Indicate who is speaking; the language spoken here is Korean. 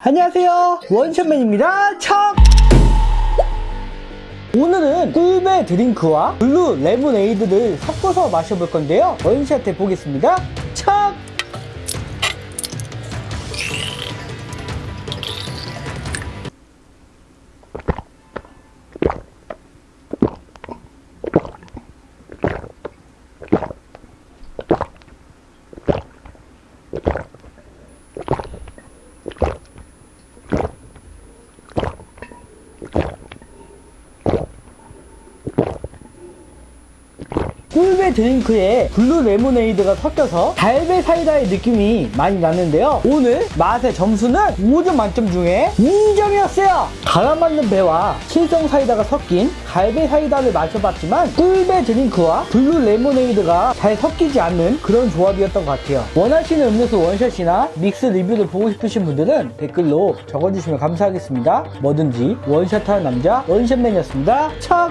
Speaker 1: 안녕하세요. 원샷맨입니다. 척! 오늘은 꿀배 드링크와 블루 레모네이드를 섞어서 마셔볼 건데요. 원샷 해보겠습니다. 척 꿀배 드링크에 블루 레모네이드가 섞여서 갈배 사이다의 느낌이 많이 나는데요. 오늘 맛의 점수는 5점 만점 중에 2점이었어요. 갈아만든 배와 칠성 사이다가 섞인 갈배 사이다를 마셔봤지만 꿀배 드링크와 블루 레모네이드가 잘 섞이지 않는 그런 조합이었던 것 같아요. 원하시는 음료수 원샷이나 믹스 리뷰를 보고 싶으신 분들은 댓글로 적어주시면 감사하겠습니다. 뭐든지 원샷하는 남자 원샷맨이었습니다. 척